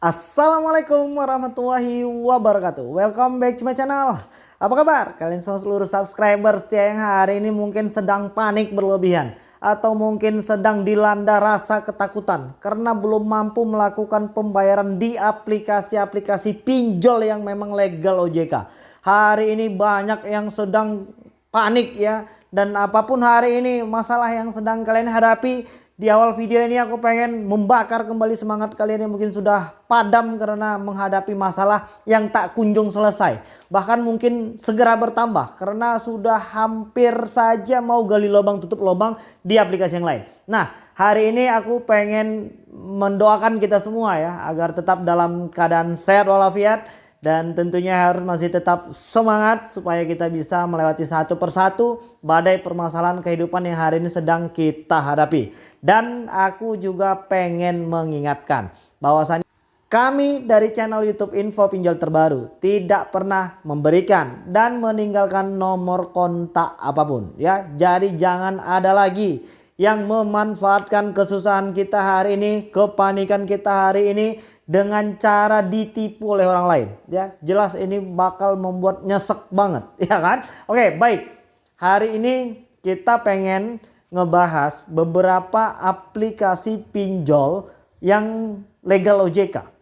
Assalamualaikum warahmatullahi wabarakatuh. Welcome back to my channel. Apa kabar? Kalian semua seluruh subscriber setia yang hari ini mungkin sedang panik berlebihan Atau mungkin sedang dilanda rasa ketakutan Karena belum mampu melakukan pembayaran di aplikasi-aplikasi pinjol yang memang legal OJK Hari ini banyak yang sedang panik ya Dan apa pun hari ini masalah yang sedang kalian hadapi di awal video ini aku pengen membakar kembali semangat kalian yang mungkin sudah padam karena menghadapi masalah yang tak kunjung selesai. Bahkan mungkin segera bertambah karena sudah hampir saja mau gali lubang tutup lubang di aplikasi yang lain. Nah hari ini aku pengen mendoakan kita semua ya agar tetap dalam keadaan sehat walafiat dan tentunya harus masih tetap semangat supaya kita bisa melewati satu persatu badai permasalahan kehidupan yang hari ini sedang kita hadapi. Dan aku juga pengen mengingatkan bahwasanya kami dari channel YouTube Info Pinjol Terbaru tidak pernah memberikan dan meninggalkan nomor kontak apa pun ya. Jadi jangan ada lagi yang memanfaatkan kesusahan kita hari ini, kepanikan kita hari ini dengan cara ditipu oleh orang lain. Ya jelas ini bakal membuat nyesek banget. Ya kan? Oke baik. Hari ini kita pengen ngebahas beberapa aplikasi pinjol yang legal OJK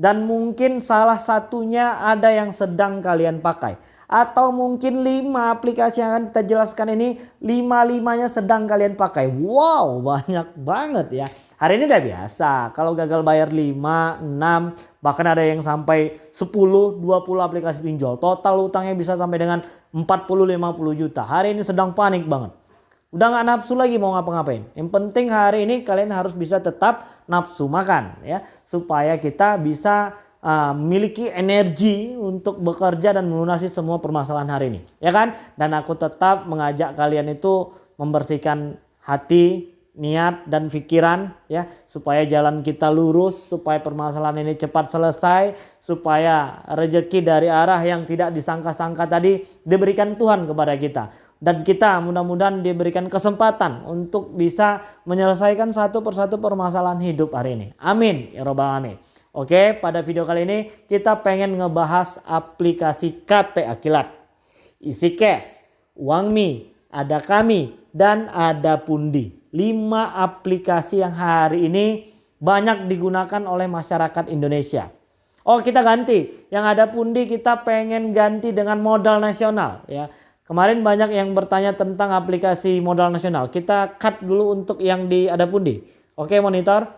dan mungkin salah satunya ada yang sedang kalian pakai atau mungkin 5 aplikasi yang akan kita jelaskan ini 5-limanya sedang kalian pakai. Wow banyak banget ya. Hari ini udah biasa kalau gagal bayar 5, 6 bahkan ada yang sampai 10, 20 aplikasi pinjol. Total utangnya bisa sampai dengan 40, 50 juta. Hari ini sedang panik banget. Udah nggak nafsu lagi mau ngapa-ngapain. Yang penting hari ini kalian harus bisa tetap nafsu makan ya. Supaya kita bisa uh, energi untuk bekerja dan melunasi semua permasalahan hari ini ya kan? Dan aku tetap mengajak kalian itu membersihkan hati niat dan pikiran ya supaya jalan kita lurus supaya permasalahan ini cepat selesai supaya rejeki dari arah yang tidak disangka-sangka tadi diberikan Tuhan kepada kita. Dan kita mudah-mudahan diberikan kesempatan untuk bisa menyelesaikan satu persatu permasalahan hidup hari ini. Amin. Ya robbal alamin Oke, pada video kali ini kita pengen ngebahas aplikasi KT Akilat. Isi cash, uang mi, ada kami, dan ada pundi. 5 aplikasi yang hari ini banyak digunakan oleh masyarakat Indonesia. Oh kita ganti, yang ada pundi kita pengen ganti dengan modal nasional ya. Kemarin banyak yang bertanya tentang aplikasi modal nasional. Kita cut dulu untuk yang di ada pundi. Oke monitor.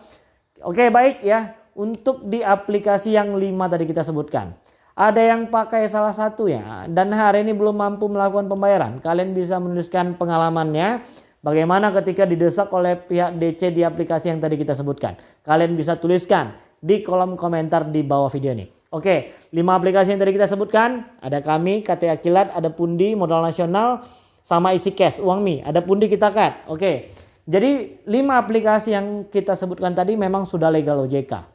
Oke baik ya untuk di aplikasi yang lima tadi kita sebutkan. Ada yang pakai salah satu ya dan hari ini belum mampu melakukan pembayaran. Kalian bisa menuliskan pengalamannya bagaimana ketika didesak oleh pihak DC di aplikasi yang tadi kita sebutkan. Kalian bisa tuliskan di kolom komentar di bawah video ini. Oke, 5 aplikasi yang tadi kita sebutkan, ada kami, KT Akilat, ada Pundi, Modal Nasional, sama isi cash, uang mi, ada Pundi kita cut. Oke, jadi 5 aplikasi yang kita sebutkan tadi memang sudah legal OJK.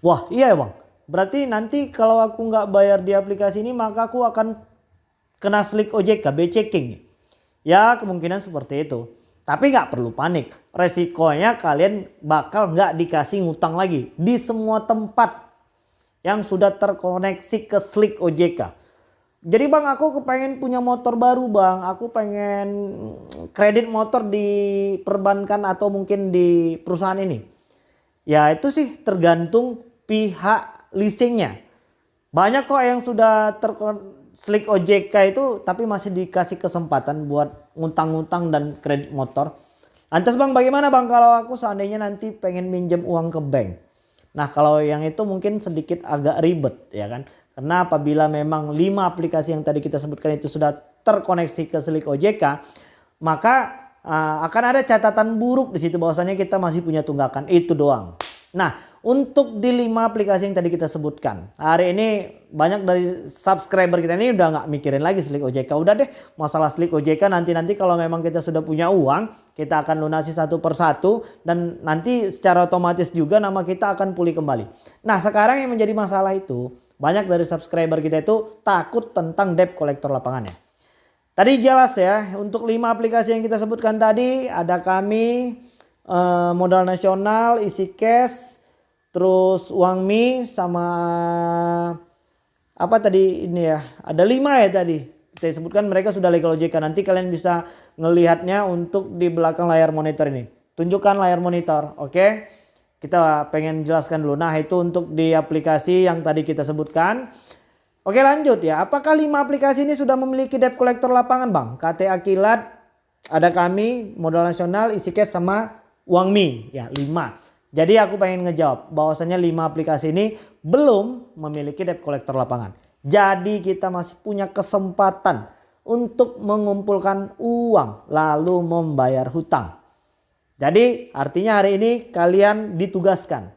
Wah iya bang. Berarti nanti kalau aku nggak bayar di aplikasi ini maka aku akan kena slick OJK, checking. Ya kemungkinan seperti itu. Tapi nggak perlu panik. Resikonya kalian bakal nggak dikasih ngutang lagi di semua tempat yang sudah terkoneksi ke slick OJK. Jadi bang aku kepengen punya motor baru bang. Aku pengen kredit motor di perbankan atau mungkin di perusahaan ini. Ya itu sih tergantung pihak leasingnya. Banyak kok yang sudah terslik OJK itu tapi masih dikasih kesempatan buat ngutang-ngutang dan kredit motor. Lantas bang bagaimana bang kalau aku seandainya nanti pengen minjem uang ke bank. Nah kalau yang itu mungkin sedikit agak ribet ya kan. Karena apabila memang 5 aplikasi yang tadi kita sebutkan itu sudah terkoneksi ke Slik OJK. Maka uh, akan ada catatan buruk di situ bahwasanya kita masih punya tunggakan itu doang. Nah untuk di 5 aplikasi yang tadi kita sebutkan. Hari ini banyak dari subscriber kita ini udah nggak mikirin lagi Slik OJK. Udah deh masalah Slik OJK nanti-nanti kalau memang kita sudah punya uang. Kita akan lunasi satu persatu. Dan nanti secara otomatis juga nama kita akan pulih kembali. Nah sekarang yang menjadi masalah itu. Banyak dari subscriber kita itu takut tentang debt kolektor lapangannya. Tadi jelas ya untuk 5 aplikasi yang kita sebutkan tadi. Ada kami, eh, modal nasional, isi cash, terus uang mie sama apa tadi ini ya? Ada lima ya tadi. Saya sebutkan mereka sudah legal OJK nanti kalian bisa ngelihatnya untuk di belakang layar monitor ini. Tunjukkan layar monitor oke? Kita pengen jelaskan dulu. Nah itu untuk di aplikasi yang tadi kita sebutkan. Oke lanjut ya. Apakah lima aplikasi ini sudah memiliki debt collector lapangan bang? KTA Kilat ada kami modal nasional isi cash sama uang mie ya lima jadi aku pengen ngejawab bahwasannya 5 aplikasi ini belum memiliki debt collector lapangan. Jadi kita masih punya kesempatan untuk mengumpulkan uang lalu membayar hutang. Jadi artinya hari ini kalian ditugaskan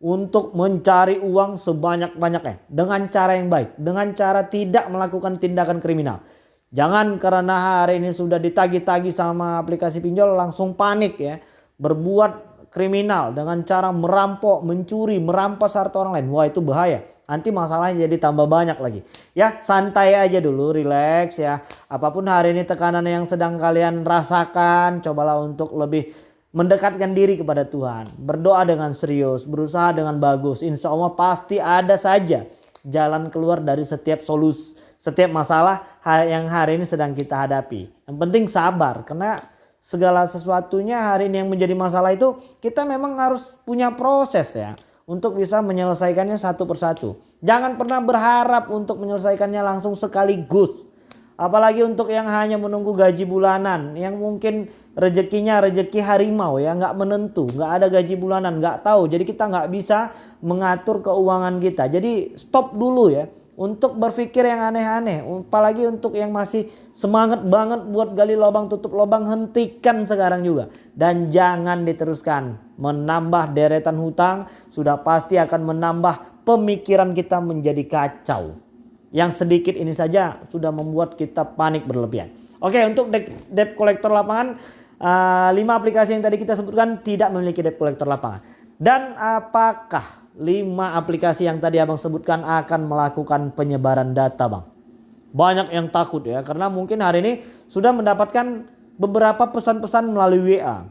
untuk mencari uang sebanyak-banyaknya dengan cara yang baik. Dengan cara tidak melakukan tindakan kriminal. Jangan karena hari ini sudah ditagi-tagi sama aplikasi pinjol langsung panik ya. Berbuat kriminal dengan cara merampok, mencuri, merampas harta orang lain. Wah itu bahaya. Nanti masalahnya jadi tambah banyak lagi. Ya santai aja dulu, relax ya. Apa pun hari ini tekanan yang sedang kalian rasakan, cobalah untuk lebih mendekatkan diri kepada Tuhan. Berdoa dengan serius, berusaha dengan bagus. Insya Allah pasti ada saja jalan keluar dari setiap solusi, setiap masalah yang hari ini sedang kita hadapi. Yang penting sabar karena segala sesuatunya hari ini yang menjadi masalah itu kita memang harus punya proses ya untuk bisa menyelesaikannya satu persatu. Jangan pernah berharap untuk menyelesaikannya langsung sekaligus. Apalagi untuk yang hanya menunggu gaji bulanan yang mungkin rezekinya rezeki harimau ya nggak menentu nggak ada gaji bulanan nggak tahu jadi kita nggak bisa mengatur keuangan kita jadi stop dulu ya untuk berpikir yang aneh-aneh. Apalagi untuk yang masih semangat banget buat gali lubang tutup lubang hentikan sekarang juga. Dan jangan diteruskan. Menambah deretan hutang sudah pasti akan menambah pemikiran kita menjadi kacau. Yang sedikit ini saja sudah membuat kita panik berlebihan. Oke untuk debt collector lapangan. Uh, eh, 5 aplikasi yang tadi kita sebutkan tidak memiliki debt collector lapangan. Dan apakah 5 aplikasi yang tadi abang sebutkan akan melakukan penyebaran data bang. Banyak yang takut ya karena mungkin hari ini sudah mendapatkan beberapa pesan-pesan melalui WA.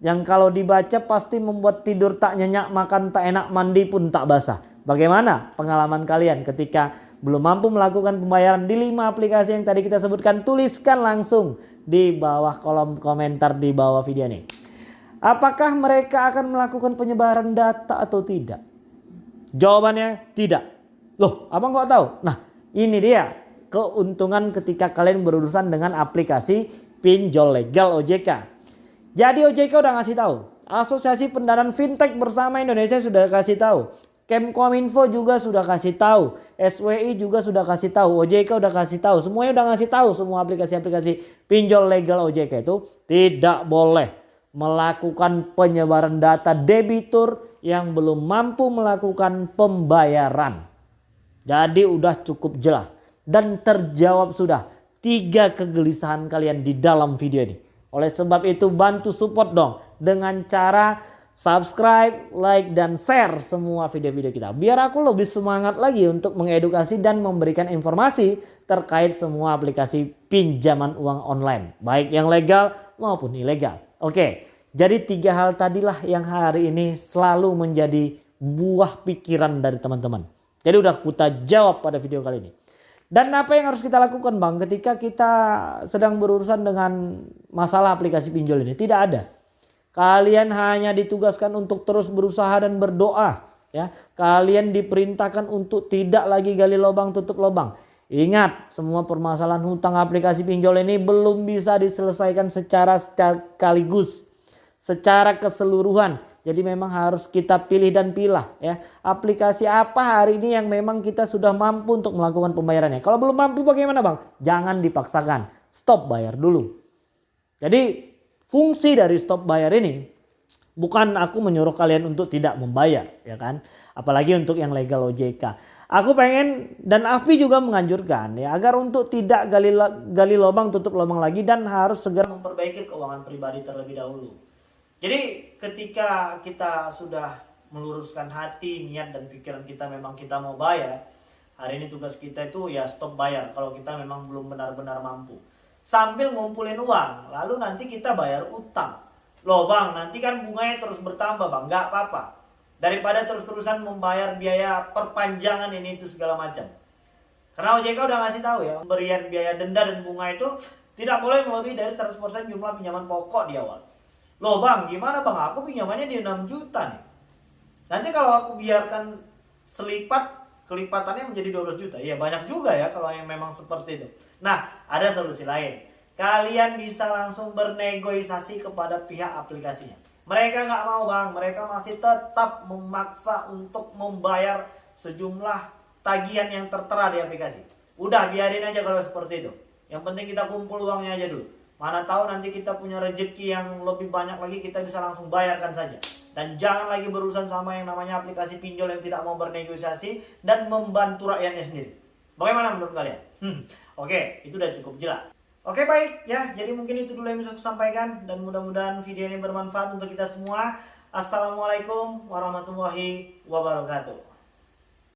Yang kalau dibaca pasti membuat tidur tak nyenyak, makan tak enak, mandi pun tak basah. Bagaimana pengalaman kalian ketika belum mampu melakukan pembayaran di 5 aplikasi yang tadi kita sebutkan? Tuliskan langsung di bawah kolom komentar di bawah video ini. Apakah mereka akan melakukan penyebaran data atau tidak? Jawabannya tidak. Loh, abang kok tahu? Nah, ini dia keuntungan ketika kalian berurusan dengan aplikasi pinjol legal OJK. Jadi OJK udah ngasih tahu. Asosiasi Pendanaan Fintech bersama Indonesia sudah kasih tahu. Kemkominfo juga sudah kasih tahu, SWI juga sudah kasih tahu, OJK udah kasih tahu, semuanya udah ngasih tahu semua aplikasi-aplikasi pinjol legal OJK itu tidak boleh melakukan penyebaran data debitur yang belum mampu melakukan pembayaran. Jadi udah cukup jelas dan terjawab sudah tiga kegelisahan kalian di dalam video ini. Oleh sebab itu bantu support dong dengan cara subscribe, like, dan share semua video-video kita. Biar aku lebih semangat lagi untuk mengedukasi dan memberikan informasi terkait semua aplikasi pinjaman uang online. Baik yang legal maupun ilegal. Oke, jadi tiga hal tadilah yang hari ini selalu menjadi buah pikiran dari teman-teman. Jadi udah kita jawab pada video kali ini. Dan apa yang harus kita lakukan bang ketika kita sedang berurusan dengan masalah aplikasi pinjol ini? Tidak ada. Kalian hanya ditugaskan untuk terus berusaha dan berdoa. Ya, kalian diperintahkan untuk tidak lagi gali lubang tutup lubang. Ingat, semua permasalahan hutang aplikasi pinjol ini belum bisa diselesaikan secara sekaligus, secara keseluruhan. Jadi memang harus kita pilih dan pilah ya. Aplikasi apa hari ini yang memang kita sudah mampu untuk melakukan pembayarannya. Kalau belum mampu bagaimana Bang? Jangan dipaksakan. Stop bayar dulu. Jadi Fungsi dari stop bayar ini bukan aku menyuruh kalian untuk tidak membayar ya kan. Apalagi untuk yang legal OJK. Aku pengen dan Afi juga menganjurkan ya agar untuk tidak gali gali lubang tutup lubang lagi dan harus segera memperbaiki keuangan pribadi terlebih dahulu. Jadi ketika kita sudah meluruskan hati, niat dan pikiran kita memang kita mau bayar, hari ini tugas kita itu ya stop bayar kalau kita memang belum benar-benar mampu sambil ngumpulin uang. Lalu nanti kita bayar utang. Loh bang, nanti kan bunganya terus bertambah bang, nggak apa-apa. daripada terus-terusan membayar biaya perpanjangan ini itu segala macam. Karena OJK udah ngasih tahu ya, pemberian biaya denda dan bunga itu tidak boleh melebihi dari 100% jumlah pinjaman pokok di awal. Loh bang, gimana bang? Aku pinjamannya di 6 juta nih. Nanti kalau aku biarkan selipat, kelipatannya menjadi 12 juta. Ya banyak juga ya kalau yang memang seperti itu. Nah, ada solusi lain. Kalian bisa langsung bernegosiasi kepada pihak aplikasinya. Mereka nggak mau bang, mereka masih tetap memaksa untuk membayar sejumlah tagihan yang tertera di aplikasi. Udah biarin aja kalau seperti itu. Yang penting kita kumpul uangnya aja dulu. Mana tahu nanti kita punya rezeki yang lebih banyak lagi kita bisa langsung bayarkan saja. Dan jangan lagi berurusan sama yang namanya aplikasi pinjol yang tidak mau bernegosiasi dan membantu rakyatnya sendiri. Bagaimana menurut kalian? Hmm, Oke, itu udah cukup jelas. Oke baik ya, jadi mungkin itu dulu yang bisa saya sampaikan dan mudah-mudahan video ini bermanfaat untuk kita semua. Assalamualaikum warahmatullahi wabarakatuh.